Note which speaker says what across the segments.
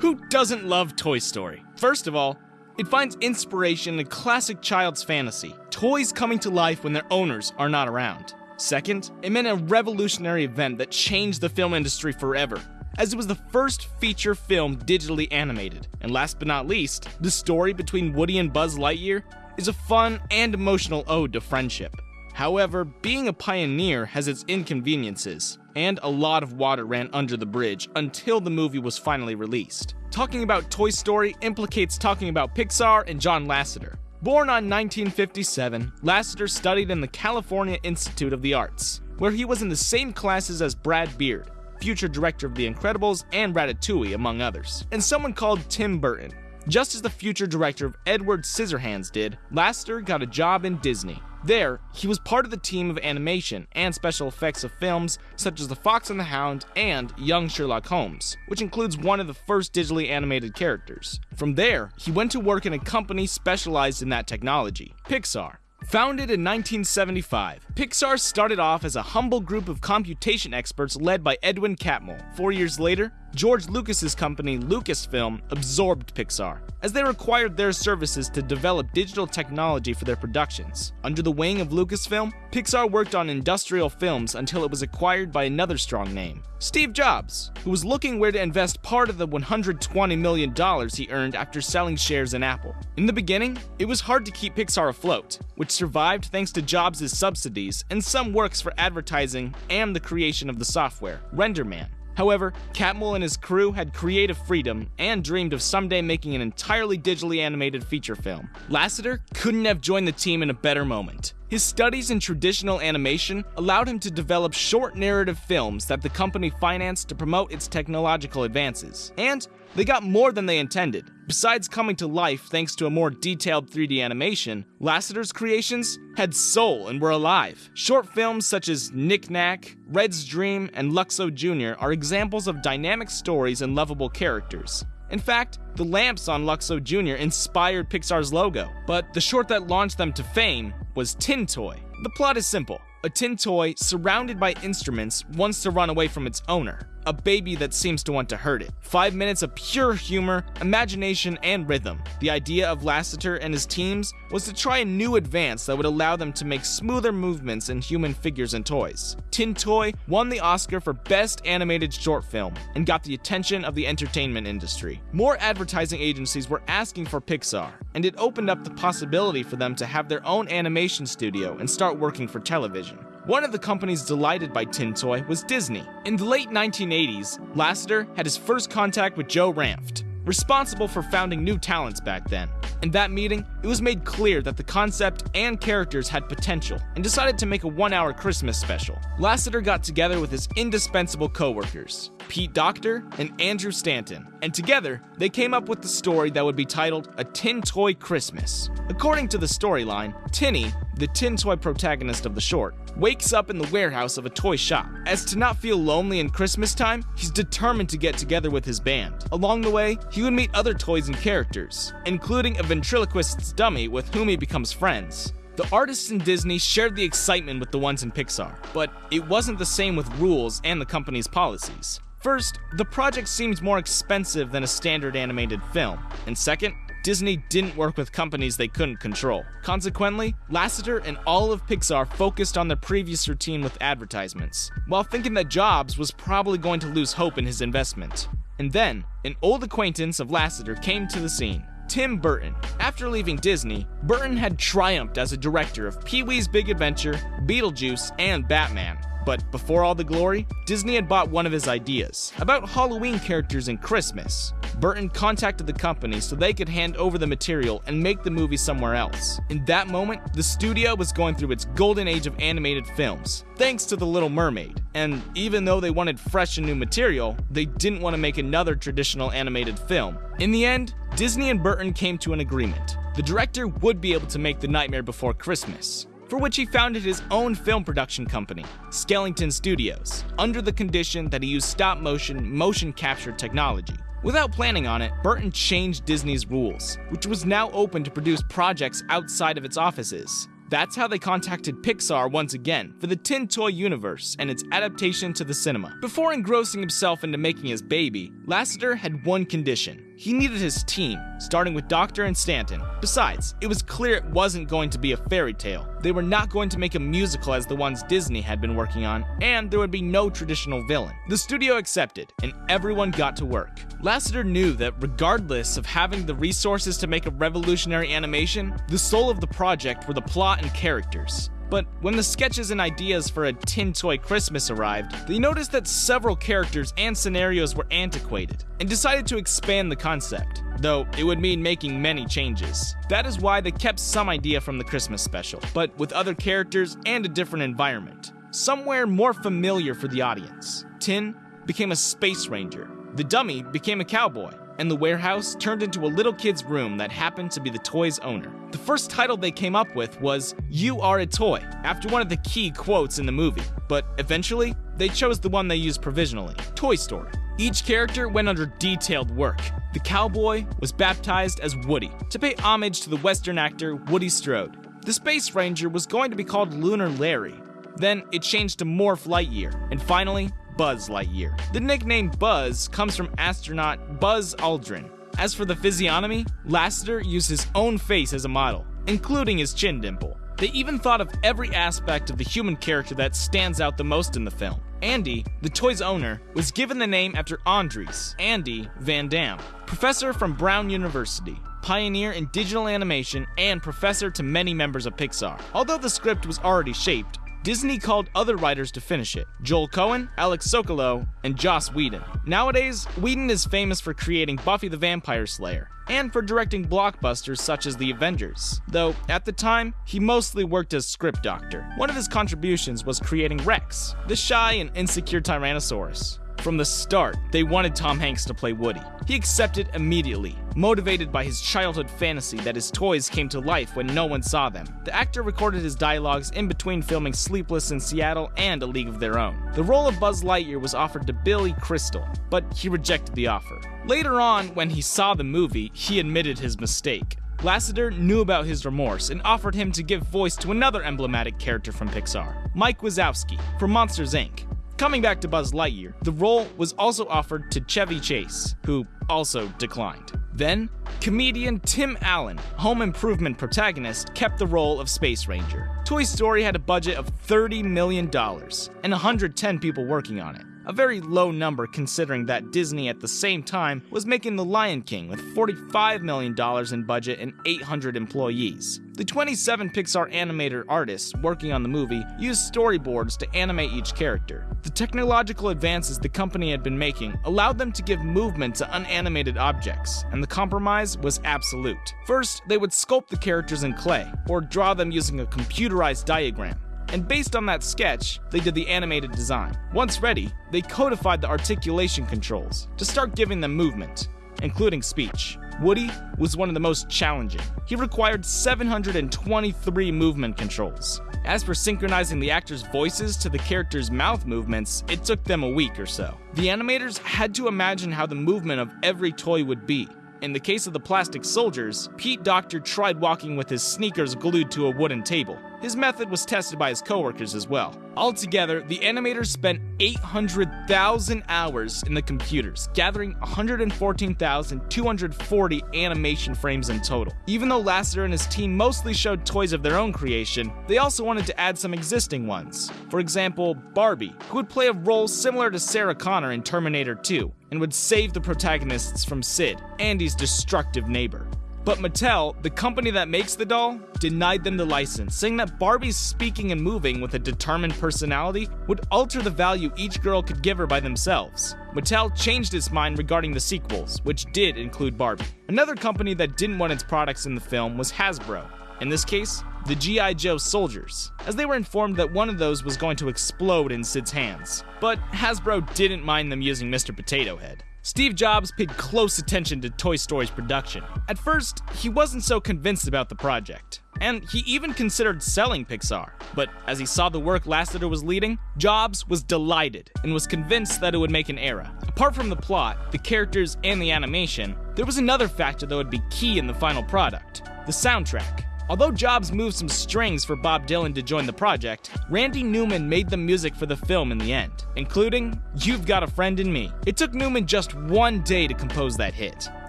Speaker 1: Who doesn't love Toy Story? First of all, it finds inspiration in a classic child's fantasy toys coming to life when their owners are not around. Second, it meant a revolutionary event that changed the film industry forever, as it was the first feature film digitally animated. And last but not least, the story between Woody and Buzz Lightyear is a fun and emotional ode to friendship. However, being a pioneer has its inconveniences, and a lot of water ran under the bridge until the movie was finally released. Talking about Toy Story implicates talking about Pixar and John Lasseter. Born on 1957, Lasseter studied in the California Institute of the Arts, where he was in the same classes as Brad Bird, future director of The Incredibles and Ratatouille, among others, and someone called Tim Burton. Just as the future director of Edward Scissorhands did, Lasseter got a job in Disney, there, he was part of the team of animation and special effects of films such as The Fox and the Hound and Young Sherlock Holmes, which includes one of the first digitally animated characters. From there, he went to work in a company specialized in that technology, Pixar. Founded in 1975, Pixar started off as a humble group of computation experts led by Edwin Catmull. Four years later, George Lucas's company Lucasfilm absorbed Pixar, as they required their services to develop digital technology for their productions. Under the wing of Lucasfilm, Pixar worked on industrial films until it was acquired by another strong name, Steve Jobs, who was looking where to invest part of the $120 million he earned after selling shares in Apple. In the beginning, it was hard to keep Pixar afloat, which survived thanks to Jobs' subsidies and some works for advertising and the creation of the software, RenderMan. However, Catmull and his crew had creative freedom and dreamed of someday making an entirely digitally animated feature film. Lasseter couldn't have joined the team in a better moment. His studies in traditional animation allowed him to develop short narrative films that the company financed to promote its technological advances. And they got more than they intended. Besides coming to life thanks to a more detailed 3D animation, Lasseter's creations had soul and were alive. Short films such as Knick Knack, Red's Dream, and Luxo Jr. are examples of dynamic stories and lovable characters. In fact, the lamps on Luxo Jr. inspired Pixar's logo, but the short that launched them to fame was Tin Toy. The plot is simple. A tin toy, surrounded by instruments, wants to run away from its owner a baby that seems to want to hurt it. Five minutes of pure humor, imagination, and rhythm. The idea of Lasseter and his teams was to try a new advance that would allow them to make smoother movements in human figures and toys. Tin Toy won the Oscar for Best Animated Short Film and got the attention of the entertainment industry. More advertising agencies were asking for Pixar, and it opened up the possibility for them to have their own animation studio and start working for television. One of the companies delighted by Tin Toy was Disney. In the late 1980s, Lasseter had his first contact with Joe Ranft, responsible for founding New Talents back then. In that meeting, it was made clear that the concept and characters had potential and decided to make a one hour Christmas special. Lasseter got together with his indispensable co-workers, Pete Docter and Andrew Stanton, and together they came up with the story that would be titled A Tin Toy Christmas. According to the storyline, Tinny, the tin toy protagonist of the short, wakes up in the warehouse of a toy shop. As to not feel lonely in Christmas time, he's determined to get together with his band. Along the way, he would meet other toys and characters, including a ventriloquist's dummy with whom he becomes friends. The artists in Disney shared the excitement with the ones in Pixar, but it wasn't the same with rules and the company's policies. First, the project seemed more expensive than a standard animated film, and second, Disney didn't work with companies they couldn't control. Consequently, Lasseter and all of Pixar focused on their previous routine with advertisements, while thinking that Jobs was probably going to lose hope in his investment. And then, an old acquaintance of Lasseter came to the scene. Tim Burton. After leaving Disney, Burton had triumphed as a director of Pee Wee's Big Adventure, Beetlejuice, and Batman. But before all the glory, Disney had bought one of his ideas about Halloween characters in Christmas. Burton contacted the company so they could hand over the material and make the movie somewhere else. In that moment, the studio was going through its golden age of animated films, thanks to The Little Mermaid. And even though they wanted fresh and new material, they didn't want to make another traditional animated film. In the end, Disney and Burton came to an agreement. The director would be able to make The Nightmare Before Christmas, for which he founded his own film production company, Skellington Studios, under the condition that he used stop motion, motion capture technology. Without planning on it, Burton changed Disney's rules, which was now open to produce projects outside of its offices. That's how they contacted Pixar once again for the Tin Toy universe and its adaptation to the cinema. Before engrossing himself into making his baby, Lasseter had one condition. He needed his team, starting with Docter and Stanton. Besides, it was clear it wasn't going to be a fairy tale. They were not going to make a musical as the ones Disney had been working on, and there would be no traditional villain. The studio accepted, and everyone got to work. Lasseter knew that regardless of having the resources to make a revolutionary animation, the soul of the project were the plot and characters. But when the sketches and ideas for a Tin Toy Christmas arrived, they noticed that several characters and scenarios were antiquated, and decided to expand the concept, though it would mean making many changes. That is why they kept some idea from the Christmas special, but with other characters and a different environment. Somewhere more familiar for the audience. Tin became a space ranger, the dummy became a cowboy, and the warehouse turned into a little kid's room that happened to be the toy's owner. The first title they came up with was You Are a Toy, after one of the key quotes in the movie, but eventually, they chose the one they used provisionally Toy Story. Each character went under detailed work. The cowboy was baptized as Woody, to pay homage to the Western actor Woody Strode. The Space Ranger was going to be called Lunar Larry. Then it changed to Morph Lightyear, and finally, Buzz Lightyear. The nickname Buzz comes from astronaut Buzz Aldrin. As for the physiognomy, Lasseter used his own face as a model, including his chin dimple. They even thought of every aspect of the human character that stands out the most in the film. Andy, the toy's owner, was given the name after Andries, Andy Van Dam, professor from Brown University, pioneer in digital animation, and professor to many members of Pixar. Although the script was already shaped, Disney called other writers to finish it Joel Cohen, Alex Sokolow, and Joss Whedon. Nowadays, Whedon is famous for creating Buffy the Vampire Slayer and for directing blockbusters such as The Avengers, though at the time, he mostly worked as script doctor. One of his contributions was creating Rex, the shy and insecure Tyrannosaurus. From the start, they wanted Tom Hanks to play Woody. He accepted immediately, motivated by his childhood fantasy that his toys came to life when no one saw them. The actor recorded his dialogues in between filming Sleepless in Seattle and A League of Their Own. The role of Buzz Lightyear was offered to Billy Crystal, but he rejected the offer. Later on, when he saw the movie, he admitted his mistake. Lasseter knew about his remorse and offered him to give voice to another emblematic character from Pixar, Mike Wazowski, from Monsters Inc. Coming back to Buzz Lightyear, the role was also offered to Chevy Chase, who also declined. Then, comedian Tim Allen, home improvement protagonist, kept the role of Space Ranger. Toy Story had a budget of $30 million and 110 people working on it a very low number considering that Disney at the same time was making The Lion King with $45 million in budget and 800 employees. The 27 Pixar animator artists working on the movie used storyboards to animate each character. The technological advances the company had been making allowed them to give movement to unanimated objects, and the compromise was absolute. First, they would sculpt the characters in clay, or draw them using a computerized diagram and based on that sketch, they did the animated design. Once ready, they codified the articulation controls to start giving them movement, including speech. Woody was one of the most challenging. He required 723 movement controls. As for synchronizing the actors' voices to the characters' mouth movements, it took them a week or so. The animators had to imagine how the movement of every toy would be, in the case of the plastic soldiers, Pete Docter tried walking with his sneakers glued to a wooden table. His method was tested by his coworkers as well. Altogether, the animators spent 800,000 hours in the computers, gathering 114,240 animation frames in total. Even though Lasseter and his team mostly showed toys of their own creation, they also wanted to add some existing ones. For example, Barbie, who would play a role similar to Sarah Connor in Terminator 2, and would save the protagonists from Sid, Andy's destructive neighbor. But Mattel, the company that makes the doll, denied them the license, saying that Barbie's speaking and moving with a determined personality would alter the value each girl could give her by themselves. Mattel changed its mind regarding the sequels, which did include Barbie. Another company that didn't want its products in the film was Hasbro. In this case, the G.I. Joe soldiers, as they were informed that one of those was going to explode in Sid's hands. But Hasbro didn't mind them using Mr. Potato Head. Steve Jobs paid close attention to Toy Story's production. At first, he wasn't so convinced about the project, and he even considered selling Pixar. But as he saw the work Lasseter was leading, Jobs was delighted and was convinced that it would make an era. Apart from the plot, the characters, and the animation, there was another factor that would be key in the final product the soundtrack. Although Jobs moved some strings for Bob Dylan to join the project, Randy Newman made the music for the film in the end, including You've Got a Friend in Me. It took Newman just one day to compose that hit.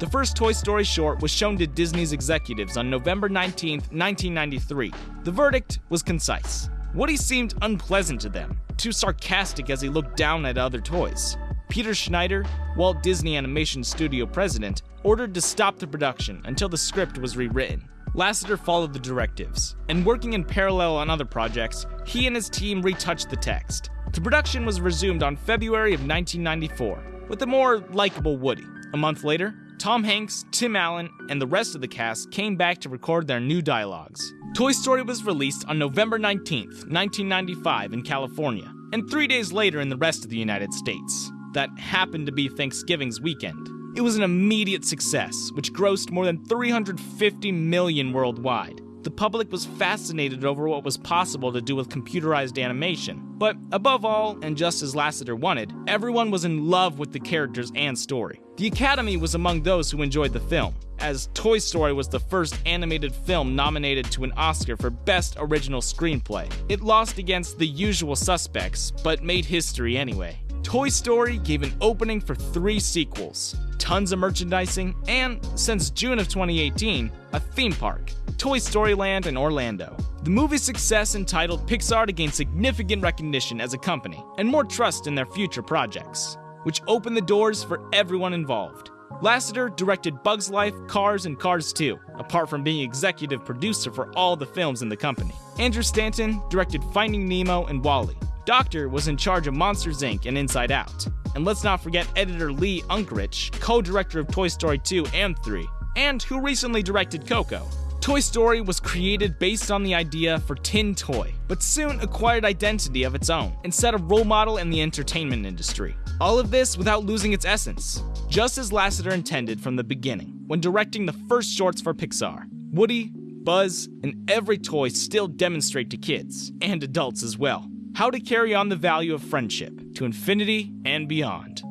Speaker 1: The first Toy Story short was shown to Disney's executives on November 19, 1993. The verdict was concise. Woody seemed unpleasant to them, too sarcastic as he looked down at other toys. Peter Schneider, Walt Disney Animation Studio president, ordered to stop the production until the script was rewritten. Lasseter followed the directives, and working in parallel on other projects, he and his team retouched the text. The production was resumed on February of 1994, with a more likable Woody. A month later, Tom Hanks, Tim Allen, and the rest of the cast came back to record their new dialogues. Toy Story was released on November 19, 1995, in California, and three days later in the rest of the United States. That happened to be Thanksgiving's weekend. It was an immediate success, which grossed more than 350 million worldwide. The public was fascinated over what was possible to do with computerized animation. But above all, and just as Lasseter wanted, everyone was in love with the characters and story. The Academy was among those who enjoyed the film, as Toy Story was the first animated film nominated to an Oscar for Best Original Screenplay. It lost against The Usual Suspects, but made history anyway. Toy Story gave an opening for three sequels, tons of merchandising, and, since June of 2018, a theme park, Toy Story Land in Orlando. The movie's success entitled Pixar to gain significant recognition as a company and more trust in their future projects, which opened the doors for everyone involved. Lasseter directed Bugs Life, Cars, and Cars 2, apart from being executive producer for all the films in the company. Andrew Stanton directed Finding Nemo and WALL-E, Docter was in charge of Monsters Inc. and Inside Out. And let's not forget editor Lee Unkrich, co director of Toy Story 2 and 3, and who recently directed Coco. Toy Story was created based on the idea for Tin Toy, but soon acquired identity of its own and set a role model in the entertainment industry. All of this without losing its essence, just as Lasseter intended from the beginning when directing the first shorts for Pixar. Woody, Buzz, and every toy still demonstrate to kids, and adults as well, how to carry on the value of friendship to infinity and beyond.